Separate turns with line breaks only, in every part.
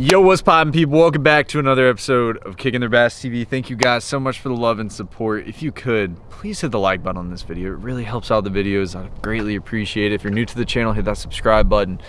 Yo, what's poppin' people? Welcome back to another episode of Kicking Their Bass TV. Thank you guys so much for the love and support. If you could, please hit the like button on this video. It really helps out the videos. I greatly appreciate it. If you're new to the channel, hit that subscribe button.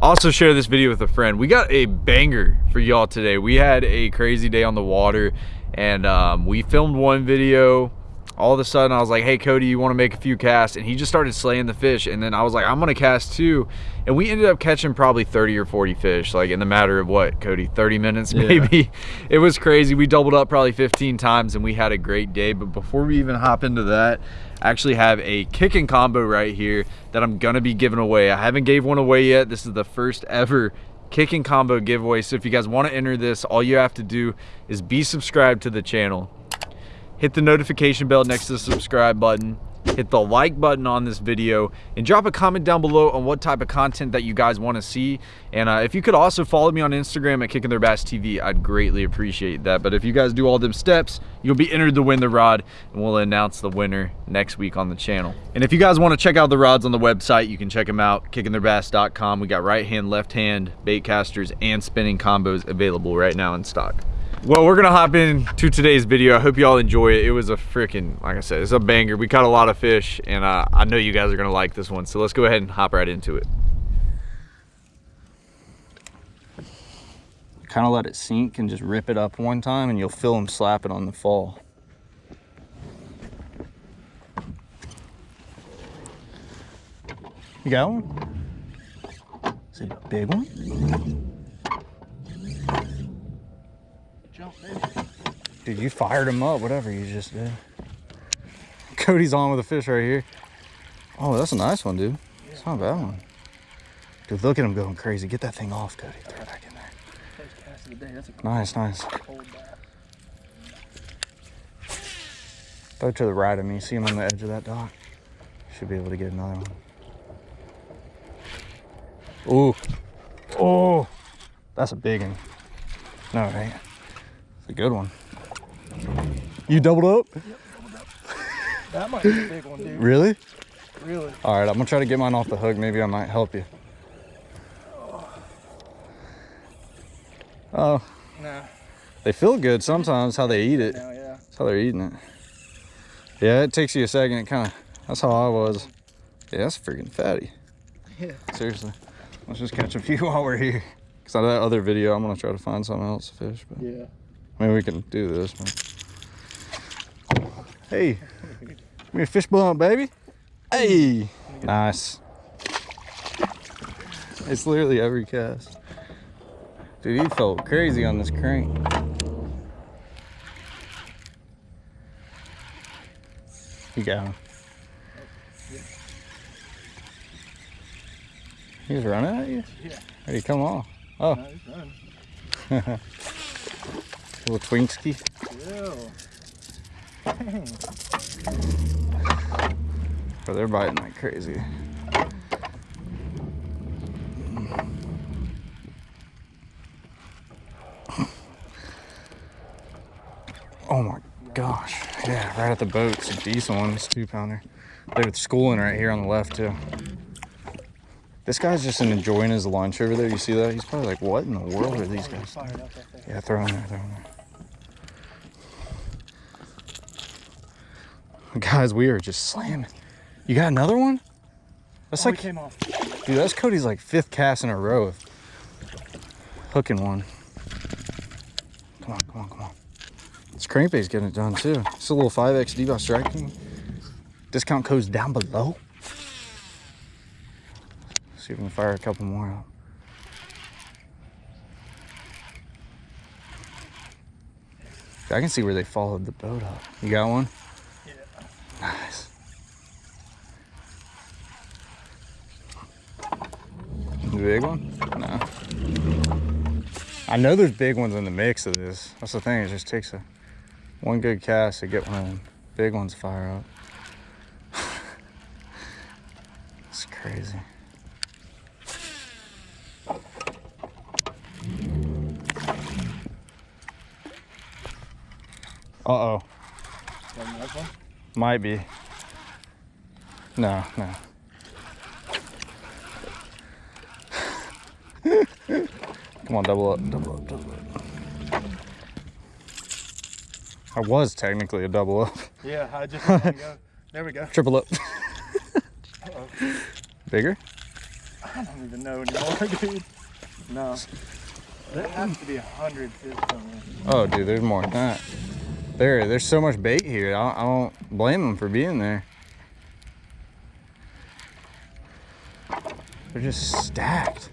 Also share this video with a friend. We got a banger for y'all today. We had a crazy day on the water and um, we filmed one video all of a sudden I was like, hey Cody, you want to make a few casts? And he just started slaying the fish. And then I was like, I'm gonna cast too. And we ended up catching probably 30 or 40 fish, like in the matter of what, Cody, 30 minutes maybe. Yeah. It was crazy. We doubled up probably 15 times and we had a great day. But before we even hop into that, I actually have a kicking combo right here that I'm gonna be giving away. I haven't gave one away yet. This is the first ever kicking combo giveaway. So if you guys want to enter this, all you have to do is be subscribed to the channel hit the notification bell next to the subscribe button. Hit the like button on this video. And drop a comment down below on what type of content that you guys want to see. And uh, if you could also follow me on instagram at kicking their bass tv i'd greatly appreciate that. But if you guys do all them steps you'll be entered to win the rod. And we'll announce the winner next week on the channel. And if you guys want to check out the rods on the website you can check them out kickingtheirbass.com we got right hand left hand bait casters and spinning combos available right now in stock well, we're gonna hop into today's video. I hope you all enjoy it. It was a freaking, like I said, it's a banger. We caught a lot of fish and uh, I know you guys are gonna like this one. So let's go ahead and hop right into it.
Kind of let it sink and just rip it up one time and you'll feel them slapping on the fall. You got one? Is it a big one? Dude, you fired him up, whatever you just did. Cody's on with a fish right here. Oh, that's a nice one, dude. It's not a bad one. Dude, look at him going crazy. Get that thing off, Cody. Throw it back in there. Nice, nice. Throw to the right of me. See him on the edge of that dock. Should be able to get another one. Ooh. Oh, that's a big one. No, right? A good one. You doubled up? Yep, doubled up.
that might be a big one, dude.
Really?
Really?
All right, I'm gonna try to get mine off the hook. Maybe I might help you. Oh. oh. Nah. They feel good sometimes, how they eat it.
Now, yeah.
That's how they're eating it. Yeah, it takes you a second. It kind of, that's how I was. Yeah, that's freaking fatty. Yeah. Seriously. Let's just catch a few while we're here. Because out of that other video, I'm going to try to find something else to fish. But.
Yeah.
I mean, we can do this. One. Hey, give me a fish bump, baby. Hey, nice. It's literally every cast. Dude, he felt crazy on this crank. You got him. He's running at you?
Yeah.
Hey, you come off? Oh. No, Little Twinkski. Oh, they're biting like crazy. Oh my gosh. Yeah, right at the boat. It's a decent one. It's two pounder. They're schooling right here on the left too. This guy's just enjoying his lunch over there. You see that? He's probably like, what in the world are these guys? Yeah, throw him there, throw him there. Guys, we are just slamming. You got another one?
That's oh, like, came off.
dude, that's Cody's like fifth cast in a row of hooking one. Come on, come on, come on. This crankbait's getting it done too. It's a little 5X Devout Strike King. Discount code's down below. See if we can fire a couple more out. I can see where they followed the boat up. You got one? Nice. The big one? No. I know there's big ones in the mix of this. That's the thing, it just takes a one good cast to get one of them big ones fire up. it's crazy. Uh-oh. Might be. No, no. Come on, double up, double up, double up. I was technically a double up.
Yeah, I just. There we go.
Triple up.
Uh-oh.
Bigger?
I don't even know anymore, dude. No. There has to be a hundred fish somewhere.
Oh, dude, there's more than that. There, there's so much bait here. I, I don't blame them for being there. They're just stacked.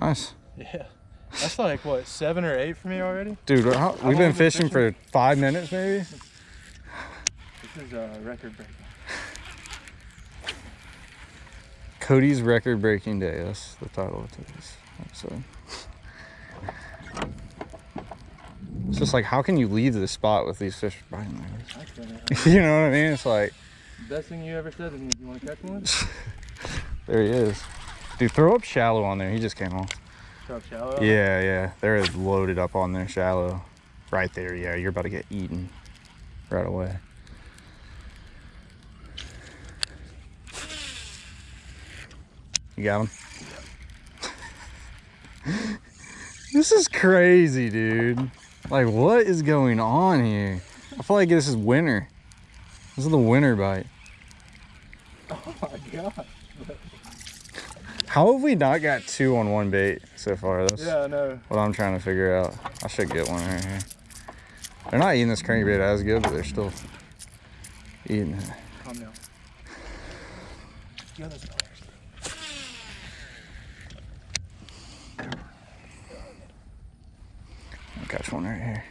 Nice.
Yeah. That's like what, seven or eight for me already?
Dude, how, we've been
been
fishing for five minutes maybe.
This is a record breaking.
Cody's record breaking day. That's the title of today's episode. It's just like, how can you leave the spot with these fish biting like this? you know what I mean? It's like,
Best thing you ever said to me, you want to catch one?
there he is. Dude, throw up shallow on there. He just came off.
Drop shallow.
Yeah, yeah. They're loaded up on there shallow. Right there, yeah. You're about to get eaten right away. You got him? this is crazy, dude. Like, what is going on here? I feel like this is winter. This is the winter bite.
Oh my god.
How have we not got two on one bait so far? That's
Yeah, I know.
what I'm trying to figure out. I should get one right here. They're not eating this crankbait as good, but they're still eating it.
Calm down. Nice.
I'll catch one right here.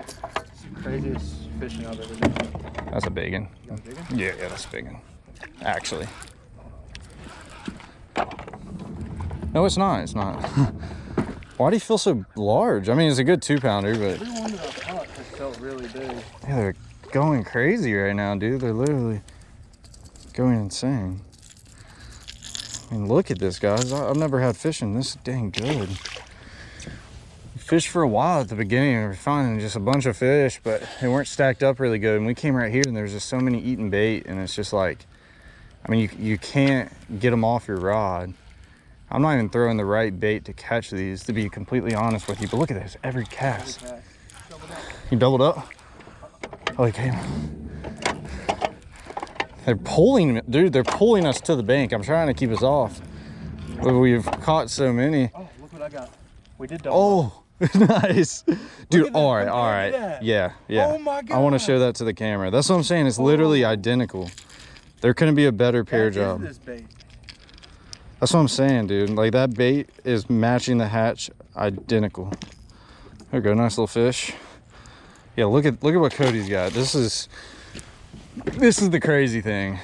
It's the craziest fishing I've ever done.
That's a big one.
You want a big one?
Yeah, yeah, that's a big one. Actually. No, it's not. It's not. Why do you feel so large? I mean, it's a good two pounder, but
Every one that I've caught has felt really big.
yeah, they're going crazy right now, dude. They're literally going insane. I mean, look at this, guys. I've never had fishing this dang good. Fished for a while at the beginning and we were finding just a bunch of fish, but they weren't stacked up really good. And we came right here and there's just so many eating bait, and it's just like, I mean, you, you can't get them off your rod. I'm not even throwing the right bait to catch these, to be completely honest with you. But look at this, every cast.
Okay.
You doubled up? Oh, he came. They're pulling, dude, they're pulling us to the bank. I'm trying to keep us off. But we've caught so many.
Oh, look what I got. We did double.
Oh, nice. Dude,
that.
all right, all right.
that.
Yeah, yeah.
Oh my god.
I want to show that to the camera. That's what I'm saying. It's literally
Oh.
identical. There couldn't be a better pair
What is
job. That's what I'm saying, dude. Like that bait is matching the hatch identical. There we go, nice little fish. Yeah, look at look at what Cody's got. This is this is the crazy thing.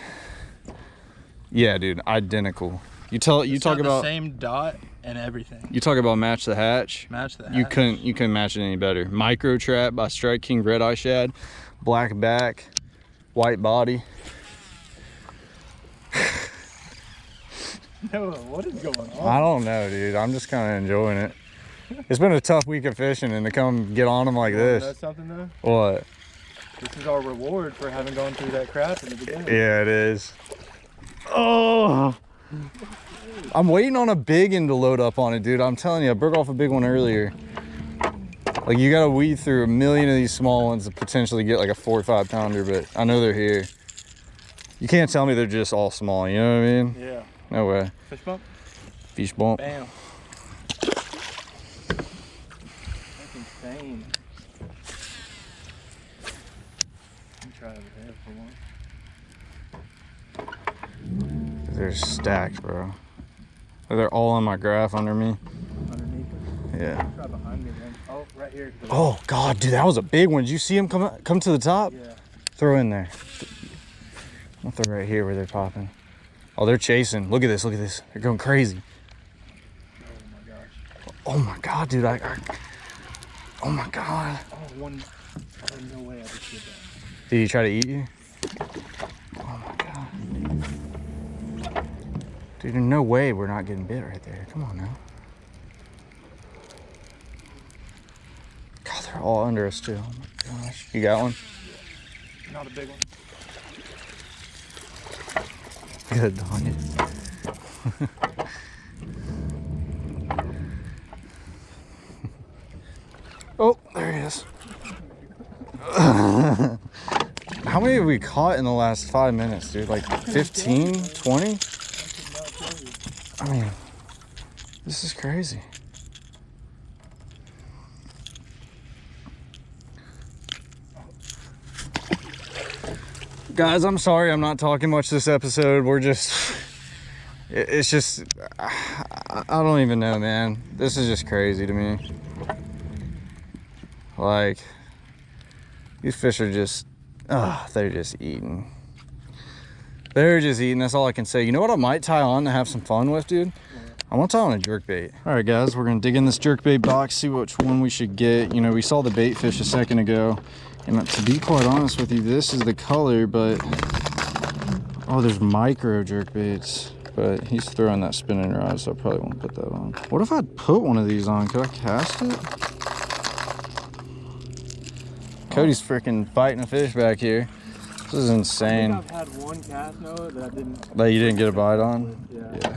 Yeah, dude, identical. You tell you
It's
talk about
the same dot and everything.
you talk about match the hatch.
Match that.
You couldn't you couldn't match it any better. Micro trap by Strike King Red Eye Shad, black back, white body.
No, what is going on?
I don't know, dude. I'm just kind of enjoying it. It's been a tough week of fishing, and to come get on them like
Wanna something though?
What?
This is our reward for having gone through that crap in the beginning.
Yeah, it is. Oh. I'm waiting on a big one to load up on it, dude. I'm telling you, I broke off a big one earlier. Like you gotta weed through a million of these small ones to potentially get like a four or five pounder, but I know they're here. You can't tell me they're just all small, you know what I mean?
Yeah.
No way.
Fish bump.
Fish bump.
Bam. That's insane. Let me try over there for one.
They're stacked, bro. They're all on my graph under me.
Underneath.
Yeah.
Try behind me then. Oh, right here.
Oh God, dude, that was a big one. Did you see him come come to the top?
Yeah.
Throw in there. I'll throw right here where they're popping. Oh, they're chasing. Look at this. Look at this. They're going crazy.
Oh, oh my gosh.
Oh my God, dude. I, I oh my God.
Oh, one. Oh, no way I just did that.
Did he try to eat you? Oh my God. Dude, there's no way we're not getting bit right there. Come on now. God, they're all under us too. Oh my gosh. You got one?
Not a big one.
Good on you. oh, there he is. How many have we caught in the last five minutes, dude? Like 15, 20? I mean, this is crazy. Guys, I'm sorry I'm not talking much this episode. We're just, it's just, I don't even know, man. This is just crazy to me. Like, these fish are just, ah, they're just eating. They're just eating. That's all I can say. You know what I might tie on to have some fun with, dude? I want to tie on a jerk bait. All right, guys, we're gonna dig in this jerk bait box, see which one we should get. You know, we saw the bait fish a second ago, and to be quite honest with you, this is the color, but oh, there's micro jerk baits. But he's throwing that spinning rod, so I probably won't put that on. What if I put one of these on? Could I cast it? Cody's freaking fighting a fish back here. This is
I
insane.
think I've had one cast that I didn't.
That you didn't get a bite on?
Yeah.
Yeah.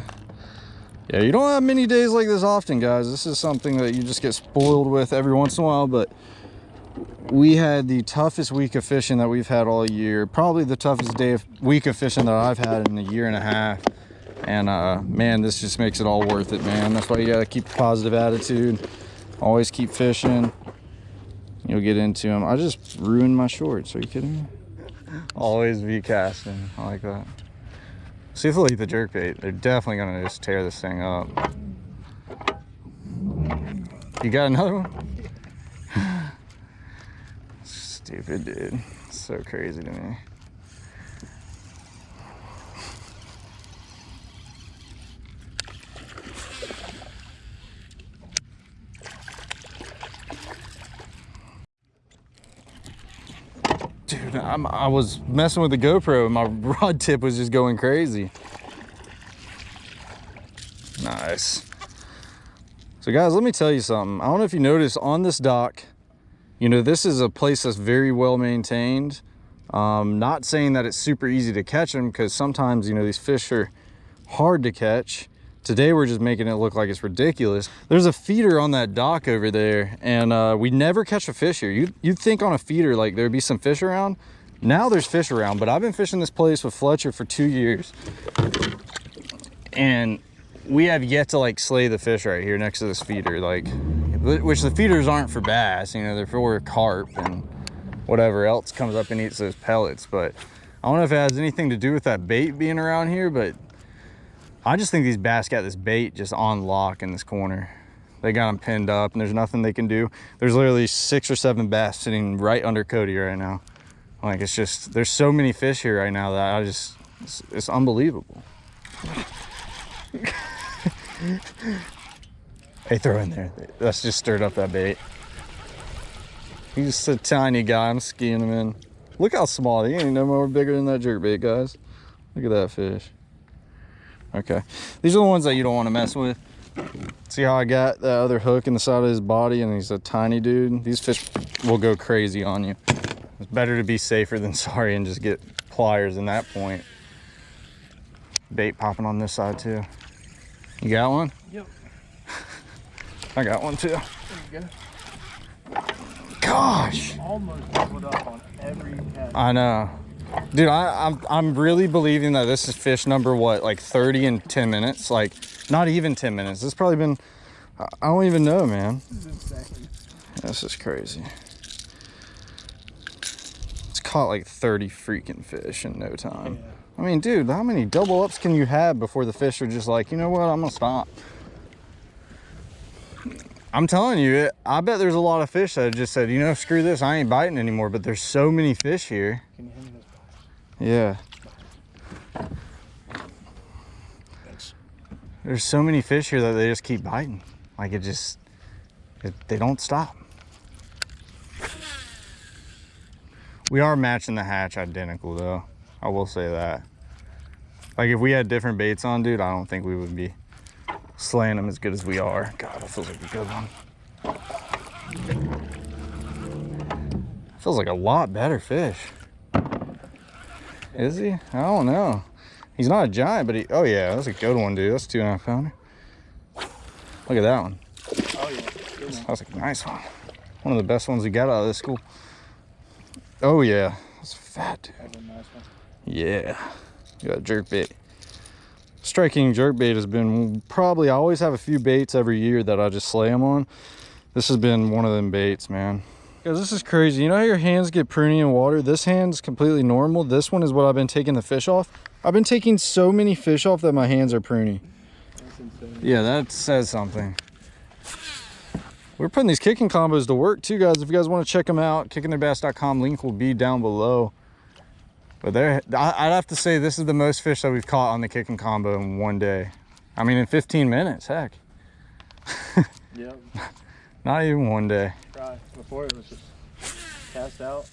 Yeah, you don't have many days like this often, guys. This is something that you just get spoiled with every once in a while, but we had the toughest week of fishing that we've had all year. Probably the toughest day of week of fishing that I've had in a year and a half. And uh man, this just makes it all worth it, man. That's why you gotta keep a positive attitude. Always keep fishing. You'll get into them. I just ruined my shorts. Are you kidding me? Always be casting. I like that. See if they'll eat the jerk bait. They're definitely gonna just tear this thing up. You got another one? Stupid dude. So crazy to me. Dude, I'm, I was messing with the GoPro and my rod tip was just going crazy. Nice. So guys, let me tell you something. I don't know if you noticed on this dock, you know, this is a place that's very well maintained. Um, not saying that it's super easy to catch them because sometimes, you know, these fish are hard to catch. Today we're just making it look like it's ridiculous. There's a feeder on that dock over there and uh, we never catch a fish here. You'd, you'd think on a feeder like there'd be some fish around. Now there's fish around, but I've been fishing this place with Fletcher for two years. And we have yet to like slay the fish right here next to this feeder. Like, which the feeders aren't for bass, you know, they're for carp and whatever else comes up and eats those pellets. But I don't know if it has anything to do with that bait being around here, but I just think these bass got this bait just on lock in this corner. They got them pinned up and there's nothing they can do. There's literally six or seven bass sitting right under Cody right now. Like it's just, there's so many fish here right now that I just, it's, it's unbelievable. hey, throw in there. That's just stirred up that bait. He's a tiny guy. I'm skiing him in. Look how small. He ain't no more bigger than that jerk bait, guys. Look at that fish. Okay. These are the ones that you don't want to mess with. See how I got that other hook in the side of his body and he's a tiny dude? These fish will go crazy on you. It's better to be safer than sorry and just get pliers in that point. Bait popping on this side too. You got one?
Yep.
I got one too.
There you go.
Gosh.
Almost doubled up on every cast.
I know. Dude, I, I'm I'm really believing that this is fish number what, like 30 in 10 minutes? Like not even 10 minutes. It's probably been I I don't even know, man.
This is insane.
This is crazy. Caught like 30 freaking fish in no time.
Yeah.
I mean, dude, how many double ups can you have before the fish are just like, you know what, I'm gonna stop. I'm telling you, it, I bet there's a lot of fish that just said, you know, screw this, I ain't biting anymore. But there's so many fish here.
Can you hand me?
Yeah.
Thanks.
There's so many fish here that they just keep biting. Like it just, it, they don't stop. We are matching the hatch identical though. I will say that. Like if we had different baits on, dude, I don't think we would be slaying them as good as we are. God, that feels like a good one. Feels like a lot better fish. Is he? I don't know. He's not a giant, but he, oh yeah, that's a good one, dude. That's a two and a half pounder. Look at that one.
Oh yeah.
That's a nice one. One of the best ones we got out of this school. Oh yeah, that's fat, dude.
That's a nice one.
Yeah, got jerk bait. Strike King jerk bait has been probably, I always have a few baits every year that I just slay them on. This has been one of them baits, man. Guys, this is crazy. You know how your hands get pruny in water? This hand's completely normal. This one is what I've been taking the fish off. I've been taking so many fish off that my hands are pruny.
That's insane.
Yeah, that says something. We're putting these kicking combos to work too, guys. If you guys want to check them out, kickingtheirbass.com link will be down below. But there, I- I'd have to say this is the most fish that we've caught on the kicking combo in one day. I mean, in 15 minutes, heck.
Yep.
Not even one day.
Try. Before it was just cast out.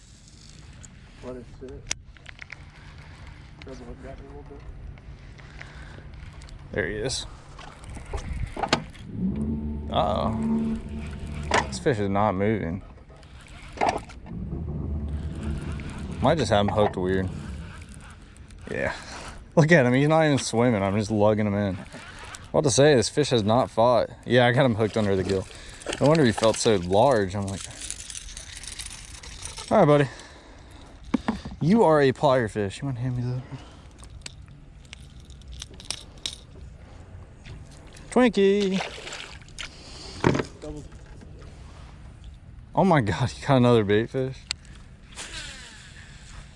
Let it sit. Rub the hook a little bit.
There he is. Uh-oh. This fish is not moving. Might just have him hooked weird. Yeah. Look at him. He's not even swimming. I'm just lugging him in. What to say? This fish has not fought. Yeah, I got him hooked under the gill. No wonder he felt so large. I'm like, all right, buddy. You are a plier fish. You want to hand me the... Twinkie. Oh my god, you got another bait fish.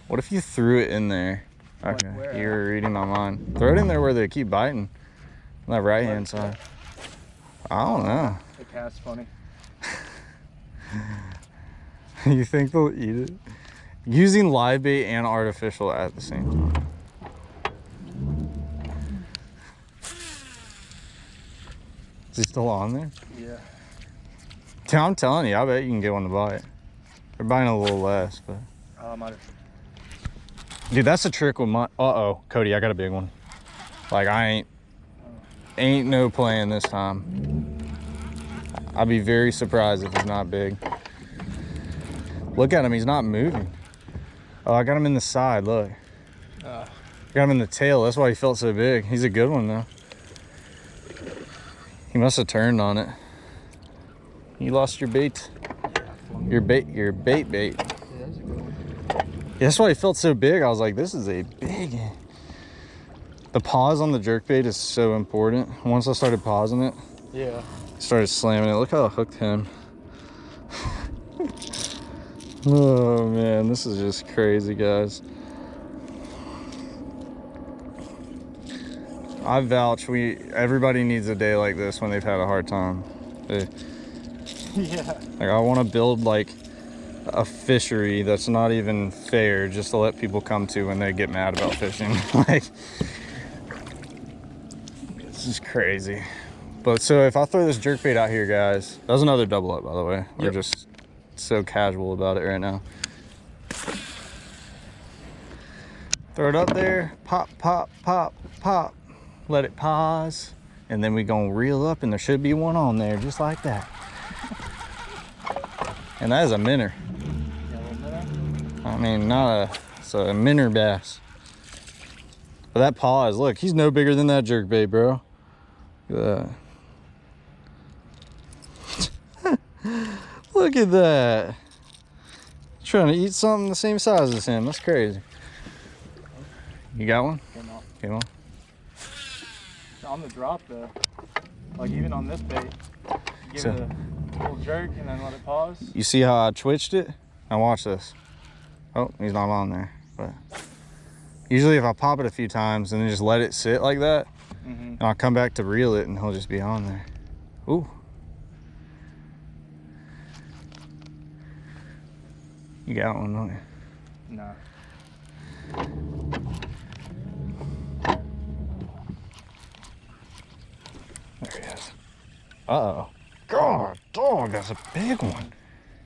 What if you threw it in there? Okay,
where
you were reading my mind. Throw it in there where they keep biting. On that right hand side. I don't know.
The cast funny.
you think they'll eat it? Using live bait and artificial at the same time. Is he still on there?
Yeah.
I'm telling you, I bet you can get one to bite. They're biting a little less, but.
Uh.
Dude, that's a trick with my. Uh oh, Cody, I got a big one. Like I ain't, ain't no playing this time. I'd be very surprised if it's not big. Look at him, he's not moving. Oh, I got him in the side. Look,
Uh,
got him in the tail. That's why he felt so big. He's a good one though. He must have turned on it. You lost your bait. Your bait. Your bait bait.
yeah, that's
why it felt so big. I was like, this is a big. The pause on the jerk bait is so important. Once I started pausing it,
Yeah.
Started slamming it. Look how I hooked him. oh man, this is just crazy, guys. I vouch we everybody needs a day like this when they've had a hard time. They-
yeah.
like I want to build like a fishery that's not even fair just to let people come to when they get mad about fishing. like this is crazy. But so if I throw this jerk bait out here, guys, that was another double up by the way. We're
Yep.
just so casual about it right now. Throw it up there, pop, pop, pop, pop. Let it pause. And then we gonna reel up and there should be one on there just like that. And that is a minnow.
Yeah, a little minute.
I mean, not a, it's a minnow bass. But that pause, look, he's no bigger than that jerk bait, bro. Look at that. look at that. Trying to eat something the same size as him. That's crazy. You got one?
Came
on.
On the drop though. Like even on this bait. Give
So-
it a little jerk and then let it pause.
You see how I twitched it? Now watch this. Oh, he's not on there. But usually if I pop it a few times and then just let it sit like that,
Mm-hmm.
and I'll come back to reel it and he'll just be on there. Ooh. You got one, don't you?
No.
There he is. Uh-oh. God, dog, that's a big one.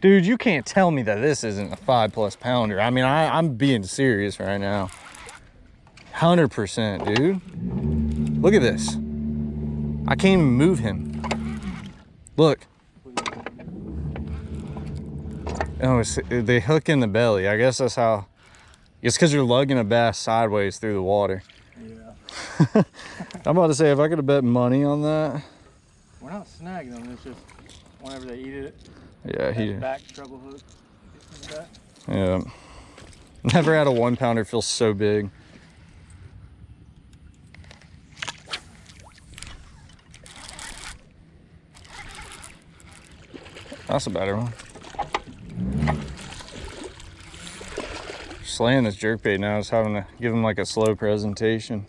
Dude, you can't tell me that this isn't a five plus pounder. I mean, I, I'm being serious right now. 100%, dude. Look at this. I can't even move him. Look. Oh, it's, they hook in the belly. I guess that's how. It's because you're lugging a bass sideways through the water.
Yeah.
I'm about to say if I could have bet money on that.
We're not snagging them. It's just whenever they eat it,
Yeah, he.
back treble hook. gets in the back.
Yeah. Never had a one pounder feel so big. That's a better one. Slaying this jerkbait now is having to give him like a slow presentation.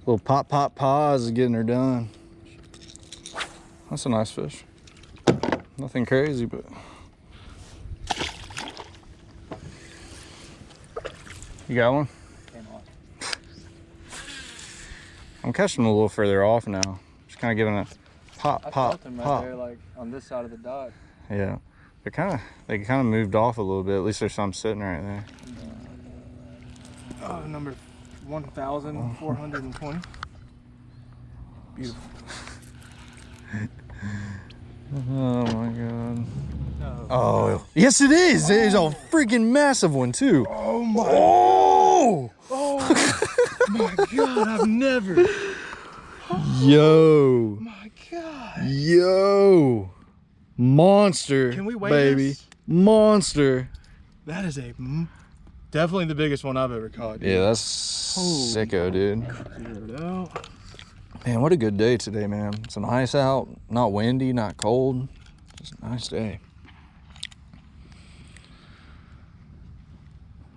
Little pop, pop, pause is getting her done. That's a nice fish. Nothing crazy, but you got one?
Came off.
I'm catching them a little further off now. Just kind of giving a pop,
I
pop,
felt them right
pop.
there, like on this side of the dock.
Yeah, they kind of they kind of moved off a little bit. At least there's some sitting right there.
Oh, number 1,420. Beautiful.
Oh my god.
No.
Oh yes, it is. It is a freaking massive one too.
Oh my,
Oh, oh
my god, I've never.
yo,
My god.
yo, monster.
Can we wait?
baby?
this?
Monster.
That is a definitely the biggest one I've ever caught. dude.
Yeah, that's
Holy
sicko, dude. Oh.
Clear it out.
Man, what a good day today, man. It's nice out, not windy, not cold. Just a nice day.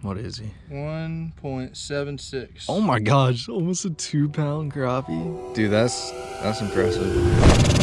What is he?
1.76.
Oh my gosh, almost a two pound crappie. Dude, that's that's impressive.